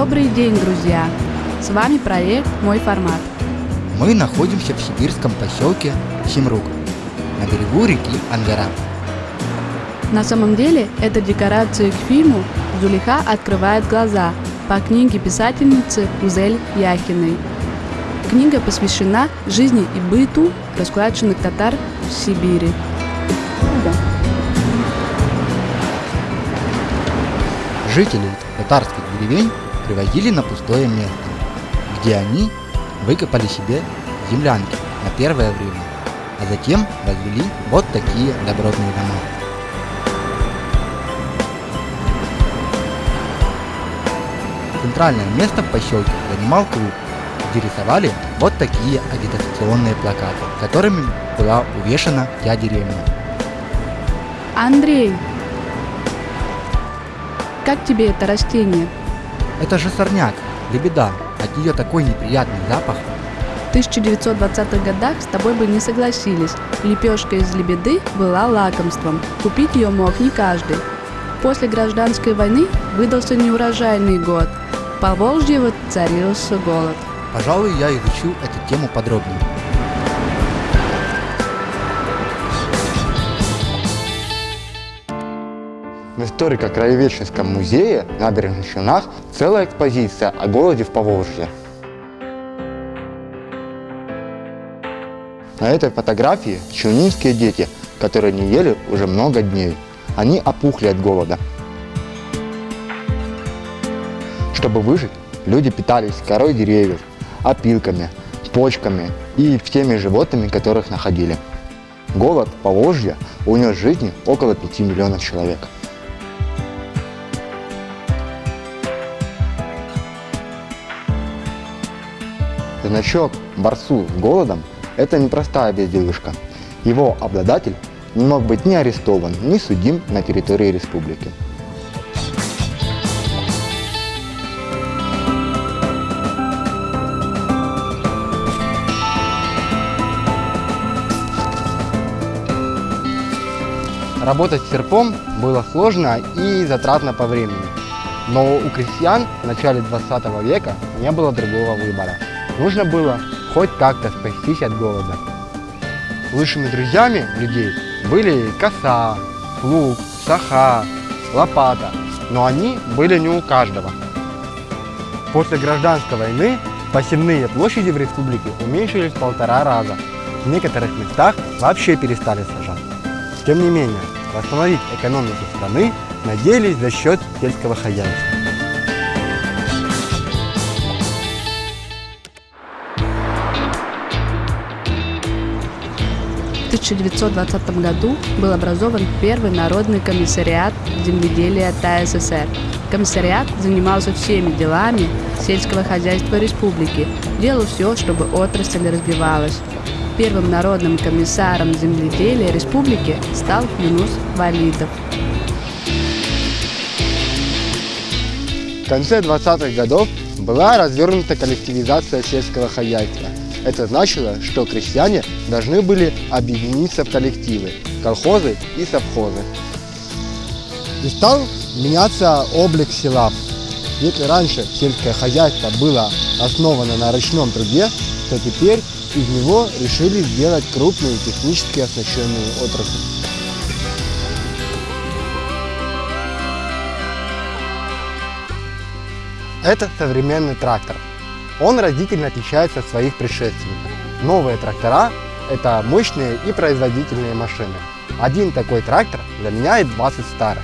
Добрый день, друзья! С вами проект «Мой формат». Мы находимся в сибирском поселке Симрук, на берегу реки Ангара. На самом деле, это декорация к фильму «Зулиха открывает глаза» по книге писательницы Узель Яхиной. Книга посвящена жизни и быту раскулаченных татар в Сибири. Жителей татарских деревень привозили на пустое место, где они выкопали себе землянки на первое время, а затем возвели вот такие добротные дома. Центральное место в поселке занимал клуб, где рисовали вот такие агитационные плакаты, которыми была увешана вся деревня. Андрей, как тебе это растение? Это же сорняк, лебеда, от нее такой неприятный запах. В 1920-х годах с тобой бы не согласились. Лепешка из лебеды была лакомством. Купить ее мог не каждый. После гражданской войны выдался неурожайный год. По Волжье воцарился голод. Пожалуй, я изучу эту тему подробнее. В историко-краеведческом музее на набережных Челнах целая экспозиция о голоде в Поволжье. На этой фотографии челнинские дети, которые не ели уже много дней. Они опухли от голода. Чтобы выжить, люди питались корой деревьев, опилками, почками и всеми животными, которых находили. Голод Поволжья унес жизни около 5 миллионов человек. Значок «Барсу с голодом» – это непростая безделушка. Его обладатель не мог быть ни арестован, ни судим на территории республики. Работать серпом было сложно и затратно по времени. Но у крестьян в начале 20 века не было другого выбора. Нужно было хоть как-то спастись от голода. Лучшими друзьями людей были коса, лук, саха, лопата, но они были не у каждого. После гражданской войны посевные площади в республике уменьшились в полтора раза. В некоторых местах вообще перестали сажать. Тем не менее, восстановить экономику страны надеялись за счет сельского хозяйства. 1920 году был образован первый народный комиссариат земледелия ТССР. Комиссариат занимался всеми делами сельского хозяйства республики, делал все, чтобы отрасль развивалась. Первым народным комиссаром земледелия республики стал Юнус Валидов. В конце 20-х годов была развернута коллективизация сельского хозяйства. Это значило, что крестьяне должны были объединиться в коллективы, колхозы и совхозы. И стал меняться облик села. Если раньше сельское хозяйство было основано на ручном труде, то теперь из него решили сделать крупные технически оснащенные отрасли. Это современный трактор. Он разительно отличается от своих предшественников. Новые трактора – это мощные и производительные машины. Один такой трактор заменяет 20 старых.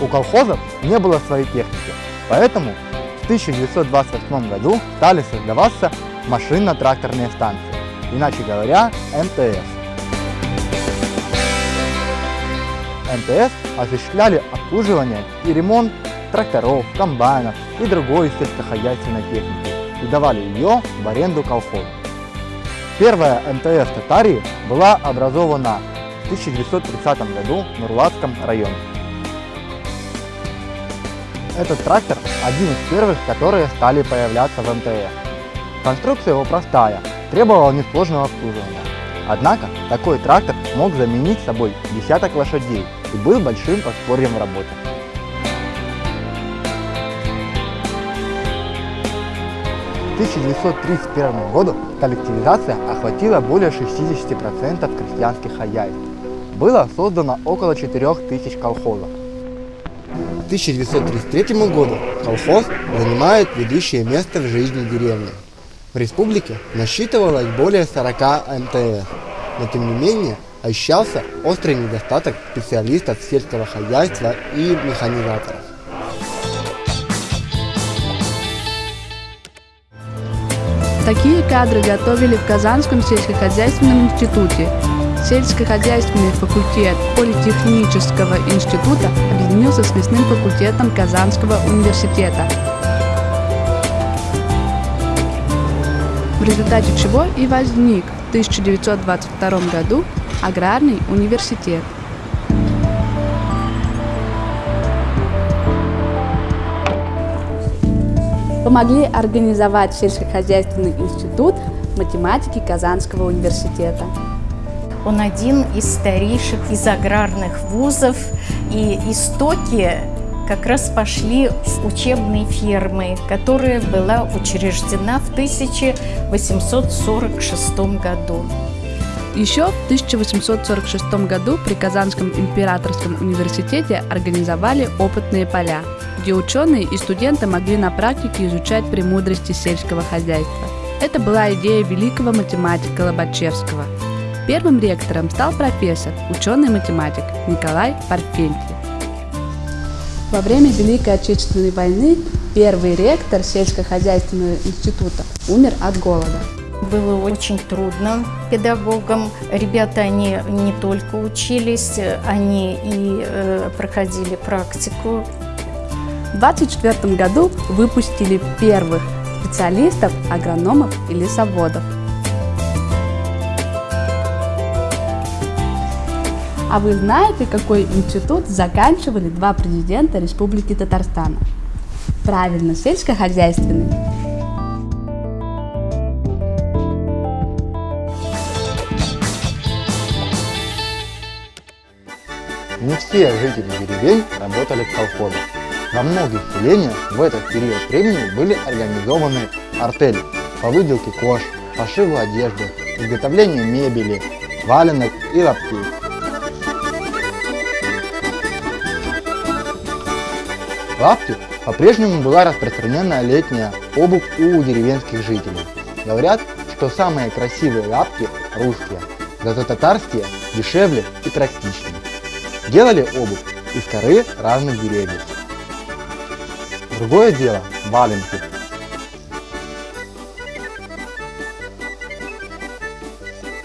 У колхозов не было своей техники, поэтому в 1928 году стали создаваться машинно-тракторные станции, иначе говоря, МТС. МТС осуществляли обслуживание и ремонт тракторов, комбайнов и другой сельскохозяйственной техники и давали ее в аренду колхозу. Первая МТС Татарии была образована в 1930 году в Нурлатском районе. Этот трактор один из первых, которые стали появляться в МТС. Конструкция его простая, требовала несложного обслуживания. Однако такой трактор мог заменить собой десяток лошадей и был большим подспорьем в работе. К 1931 году коллективизация охватила более 60% крестьянских хозяйств. Было создано около 4000 колхозов. К 1933 году колхоз занимает ведущее место в жизни деревни. В республике насчитывалось более 40 МТС, но тем не менее ощущался острый недостаток специалистов сельского хозяйства и механизаторов. Такие кадры готовили в Казанском сельскохозяйственном институте. Сельскохозяйственный факультет Политехнического института объединился с лесным факультетом Казанского университета. В результате чего и возник в 1922 году аграрный университет. помогли организовать сельскохозяйственный институт математики Казанского университета. Он один из старейших из аграрных вузов, и истоки как раз пошли с учебной фермы, которая была учреждена в 1846 году. Еще в 1846 году при Казанском императорском университете организовали опытные поля, где ученые и студенты могли на практике изучать премудрости сельского хозяйства. Это была идея великого математика Лобачевского. Первым ректором стал профессор, ученый-математик Николай Парфентьев. Во время Великой Отечественной войны первый ректор сельскохозяйственного института умер от голода. Было очень трудно педагогам. Ребята, они не только учились, они и э, проходили практику. В 1924 году выпустили первых специалистов, агрономов и лесоводов. А вы знаете, какой институт заканчивали два президента Республики Татарстан? Правильно, сельскохозяйственный. Не все жители деревень работали в колхозах. Во многих селениях в этот период времени были организованы артели по выделке кож, пошиву одежды, изготовлению мебели, валенок и лаптей. В лапте по-прежнему была распространена летняя обувь у деревенских жителей. Говорят, что самые красивые лапти русские, зато татарские дешевле и практичнее. Делали обувь из коры разных деревьев. Другое дело – валенки.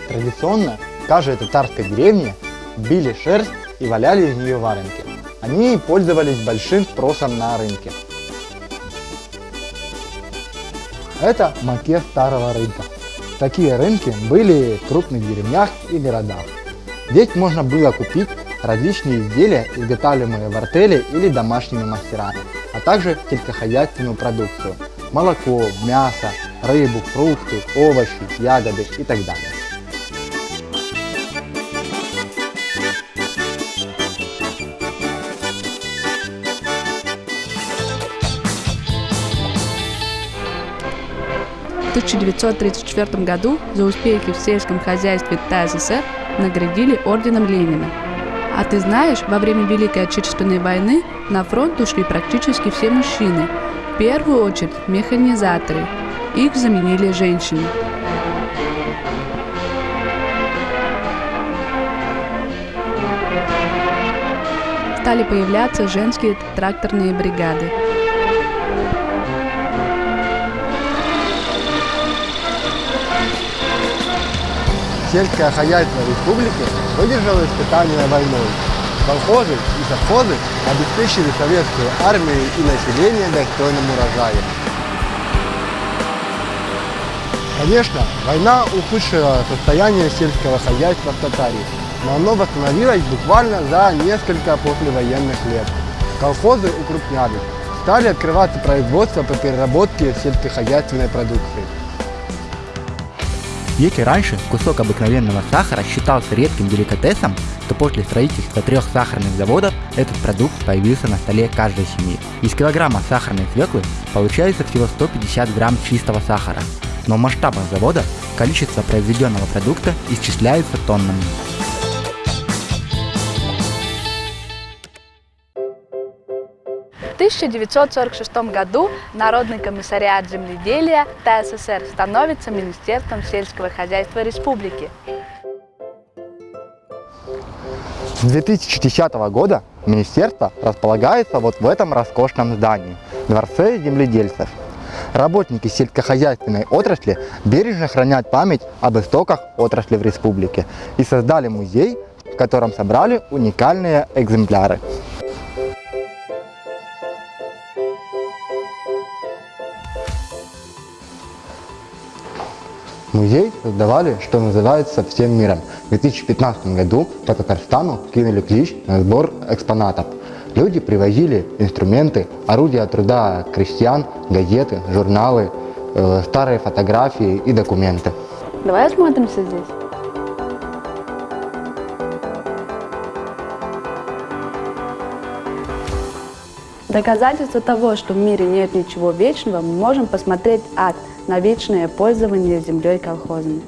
Традиционно в каждой деревне били шерсть и валяли из нее валенки. Они пользовались большим спросом на рынке. Это макет старого рынка. Такие рынки были в крупных деревнях и городах. Здесь можно было купить различные изделия, изготавливаемые в артели или домашними мастерами, а также сельскохозяйственную продукцию – молоко, мясо, рыбу, фрукты, овощи, ягоды и так далее. В 1934 году за успехи в сельском хозяйстве ТССР наградили орденом Ленина. А ты знаешь, во время Великой Отечественной войны на фронт ушли практически все мужчины, в первую очередь механизаторы. Их заменили женщины. Стали появляться женские тракторные бригады. Сельское хозяйство республики выдержало испытания войной. Колхозы и совхозы обеспечили советскую армию и население достойным урожаем. Конечно, война ухудшила состояние сельского хозяйства в Татарии, но оно восстановилось буквально за несколько послевоенных лет. Колхозы укрупнялись, стали открываться производства по переработке сельскохозяйственной продукции. Если раньше кусок обыкновенного сахара считался редким деликатесом, то после строительства трех сахарных заводов этот продукт появился на столе каждой семьи. Из килограмма сахарной свеклы получается всего 150 грамм чистого сахара, но в масштабах завода количество произведенного продукта исчисляется тоннами. 1946 году Народный комиссариат земледелия ТССР становится Министерством сельского хозяйства республики. С 2010 года министерство располагается вот в этом роскошном здании – Дворце земледельцев. Работники сельскохозяйственной отрасли бережно хранят память об истоках отрасли в республике и создали музей, в котором собрали уникальные экземпляры. Музей создавали, что называется, всем миром. В 2015 году по Татарстану кинули клич на сбор экспонатов. Люди привозили инструменты, орудия труда крестьян, газеты, журналы, э, старые фотографии и документы. Давай осмотримся здесь. Доказательство того, что в мире нет ничего вечного, мы можем посмотреть акт на вечное пользование землей колхозами.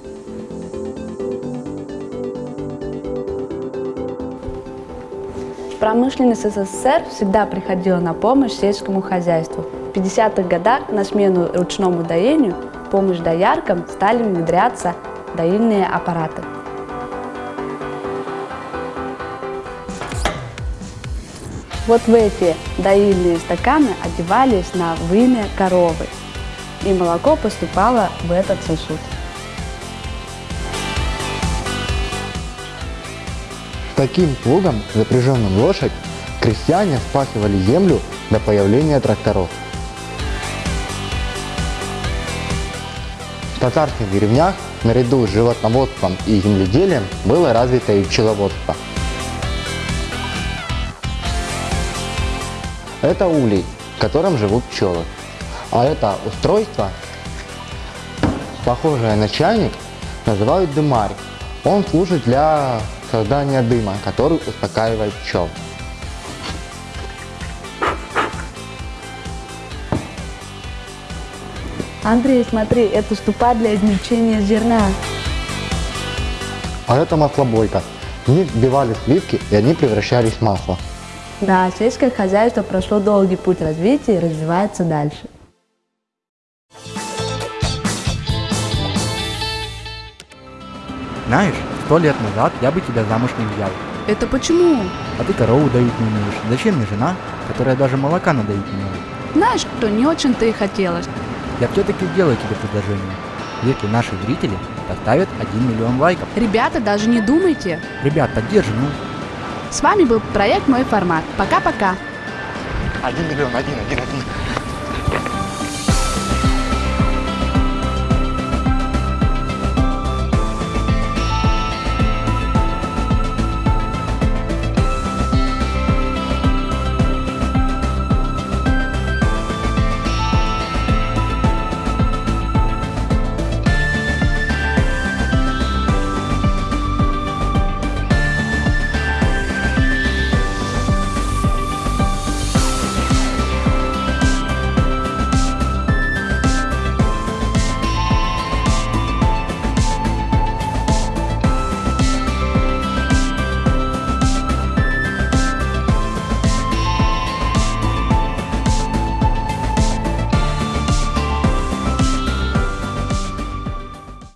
Промышленность СССР всегда приходила на помощь сельскому хозяйству. В 50-х годах на смену ручному доению помощь дояркам стали внедряться доильные аппараты. Вот в эти доильные стаканы одевались на вымя коровы, и молоко поступало в этот сосуд. Таким плугом, запряженным лошадь, крестьяне спахивали землю до появления тракторов. В татарских деревнях наряду с животноводством и земледелием было развито и пчеловодство. Это улей, в котором живут пчелы. А это устройство, похожее на чайник, называют дымарь. Он служит для создания дыма, который успокаивает пчел. Андрей, смотри, это ступа для измельчения зерна. А это маслобойка. В них вбивали сливки, и они превращались в масло. Да, сельское хозяйство прошло долгий путь развития и развивается дальше. Знаешь, сто лет назад я бы тебя замуж не взял. Это почему? А ты корову доить не умеешь. Зачем мне жена, которая даже молока надоить не умеет? Знаешь, что не очень-то и хотелось. Я все-таки сделаю тебе предложение. Если наши зрители поставят 1 миллион лайков. Ребята, даже не думайте. Ребят, поддержи, ну. С вами был проект «Мой формат». Пока-пока. Один миллион, один, один, один.